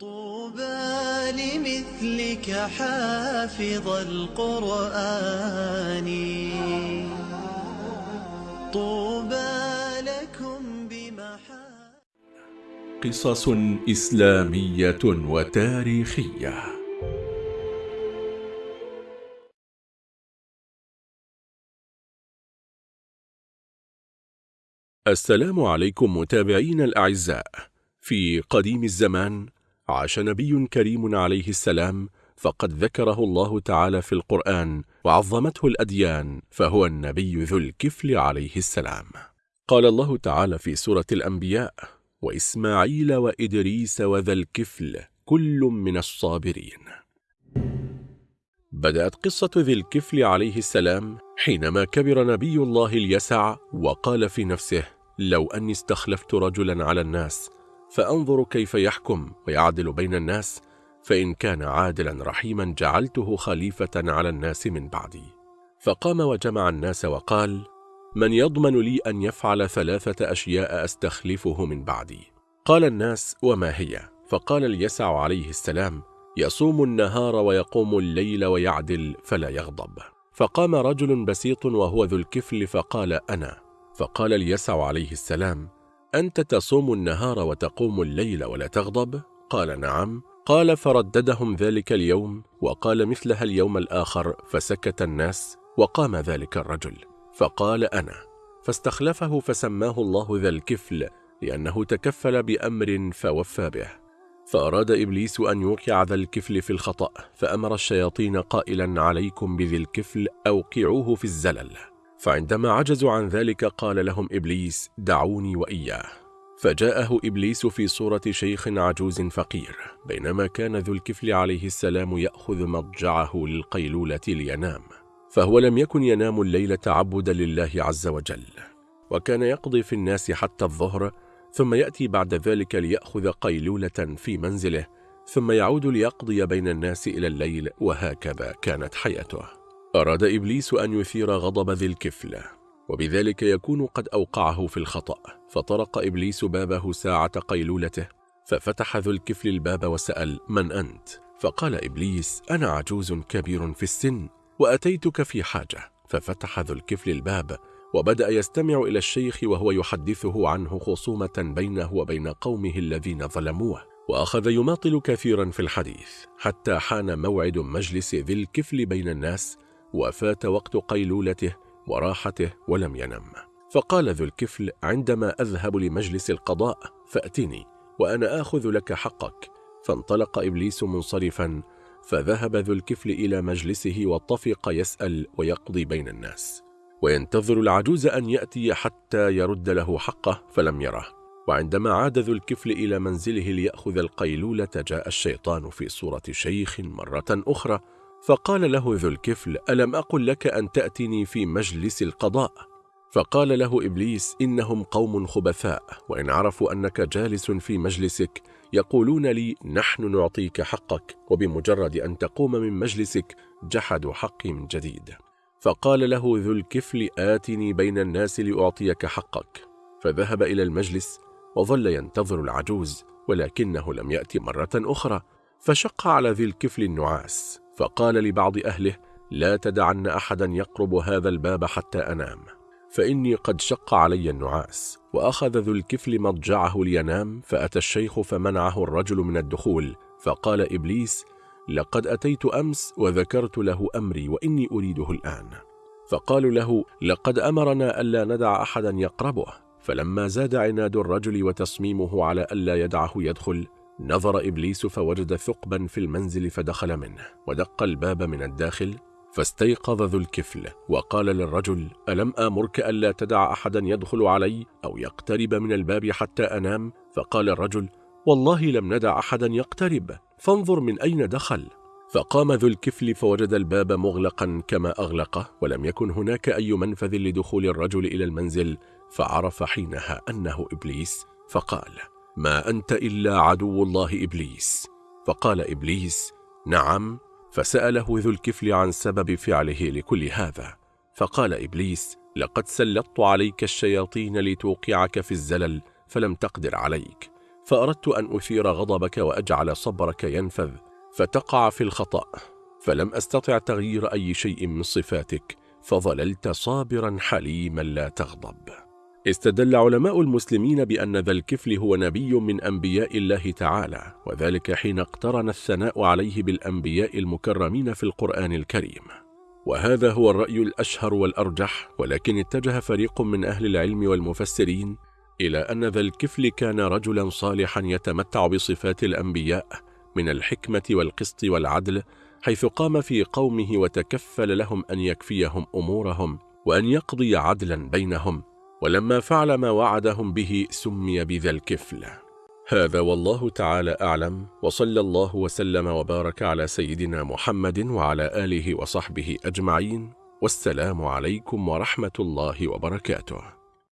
طوبى لمثلك حافظ القرآن. طوبى لكم بمحا قصص إسلامية وتاريخية. السلام عليكم متابعين الأعزاء. في قديم الزمان عاش نبي كريم عليه السلام فقد ذكره الله تعالى في القرآن وعظمته الأديان فهو النبي ذو الكفل عليه السلام. قال الله تعالى في سورة الأنبياء وإسماعيل وإدريس وذا الكفل كل من الصابرين. بدأت قصة ذي الكفل عليه السلام حينما كبر نبي الله اليسع وقال في نفسه لو أني استخلفت رجلا على الناس فأنظر كيف يحكم ويعدل بين الناس فإن كان عادلا رحيما جعلته خليفة على الناس من بعدي. فقام وجمع الناس وقال من يضمن لي أن يفعل ثلاثة أشياء أستخلفه من بعدي. قال الناس وما هي؟ فقال اليسع عليه السلام يصوم النهار ويقوم الليل ويعدل فلا يغضب. فقام رجل بسيط وهو ذو الكفل فقال أنا. فقال اليسع عليه السلام أنت تصوم النهار وتقوم الليل ولا تغضب؟ قال نعم. قال فرددهم ذلك اليوم وقال مثلها اليوم الآخر فسكت الناس وقام ذلك الرجل. فقال أنا. فاستخلفه فسماه الله ذا الكفل لأنه تكفل بأمر فوفى به. فأراد إبليس أن يوقع ذا الكفل في الخطأ فأمر الشياطين قائلا عليكم بذي الكفل أوقعوه في الزلل. فعندما عجزوا عن ذلك قال لهم إبليس دعوني وإياه. فجاءه إبليس في صورة شيخ عجوز فقير بينما كان ذو الكفل عليه السلام يأخذ مضجعه للقيلولة لينام. فهو لم يكن ينام الليل تعبدا لله عز وجل. وكان يقضي في الناس حتى الظهر ثم يأتي بعد ذلك ليأخذ قيلولة في منزله ثم يعود ليقضي بين الناس إلى الليل وهكذا كانت حياته. أراد إبليس أن يثير غضب ذي الكفل وبذلك يكون قد أوقعه في الخطأ. فطرق إبليس بابه ساعة قيلولته ففتح ذو الكفل الباب وسأل من أنت؟ فقال إبليس أنا عجوز كبير في السن وأتيتك في حاجة. ففتح ذو الكفل الباب وبدأ يستمع إلى الشيخ وهو يحدثه عنه خصومة بينه وبين قومه الذين ظلموه. وأخذ يماطل كثيرا في الحديث حتى حان موعد مجلس ذي الكفل بين الناس وفات وقت قيلولته وراحته ولم ينم. فقال ذو الكفل عندما أذهب لمجلس القضاء فأتني وأنا آخذ لك حقك. فانطلق إبليس منصرفا فذهب ذو الكفل إلى مجلسه واتفق يسأل ويقضي بين الناس. وينتظر العجوز أن يأتي حتى يرد له حقه فلم يره. وعندما عاد ذو الكفل إلى منزله ليأخذ القيلولة جاء الشيطان في صورة شيخ مرة أخرى فقال له ذو الكفل ألم أقل لك أن تأتني في مجلس القضاء؟ فقال له إبليس إنهم قوم خبثاء وإن عرفوا أنك جالس في مجلسك يقولون لي نحن نعطيك حقك وبمجرد أن تقوم من مجلسك جحدوا حقي من جديد. فقال له ذو الكفل آتني بين الناس لأعطيك حقك. فذهب إلى المجلس وظل ينتظر العجوز ولكنه لم يأتي مرة أخرى فشق على ذي الكفل النعاس. فقال لبعض أهله لا تدعن أحدا يقرب هذا الباب حتى أنام فإني قد شق علي النعاس وأخذ ذو الكفل مضجعه لينام فأتى الشيخ فمنعه الرجل من الدخول فقال إبليس لقد أتيت أمس وذكرت له أمري وإني أريده الآن. فقالوا له لقد أمرنا ألا ندع أحدا يقربه. فلما زاد عناد الرجل وتصميمه على ألا يدعه يدخل نظر إبليس فوجد ثقبا في المنزل فدخل منه ودق الباب من الداخل فاستيقظ ذو الكفل وقال للرجل ألم آمرك ألا تدع أحدا يدخل علي أو يقترب من الباب حتى أنام؟ فقال الرجل والله لم ندع أحدا يقترب فانظر من أين دخل. فقام ذو الكفل فوجد الباب مغلقا كما أغلقه ولم يكن هناك أي منفذ لدخول الرجل إلى المنزل فعرف حينها أنه إبليس فقال ما أنت إلا عدو الله إبليس. فقال إبليس نعم. فسأله ذو الكفل عن سبب فعله لكل هذا. فقال إبليس لقد سلطت عليك الشياطين لتوقعك في الزلل فلم تقدر عليك. فأردت أن أثير غضبك وأجعل صبرك ينفذ فتقع في الخطأ. فلم أستطع تغيير أي شيء من صفاتك فظللت صابرا حليما لا تغضب. استدل علماء المسلمين بأن ذا الكفل هو نبي من أنبياء الله تعالى وذلك حين اقترن الثناء عليه بالأنبياء المكرمين في القرآن الكريم. وهذا هو الرأي الأشهر والأرجح ولكن اتجه فريق من أهل العلم والمفسرين إلى أن ذا الكفل كان رجلا صالحا يتمتع بصفات الأنبياء من الحكمة والقسط والعدل حيث قام في قومه وتكفل لهم أن يكفيهم أمورهم وأن يقضي عدلا بينهم. ولما فعل ما وعدهم به سمي بذا الكفل. هذا والله تعالى أعلم وصلى الله وسلم وبارك على سيدنا محمد وعلى آله وصحبه أجمعين والسلام عليكم ورحمة الله وبركاته.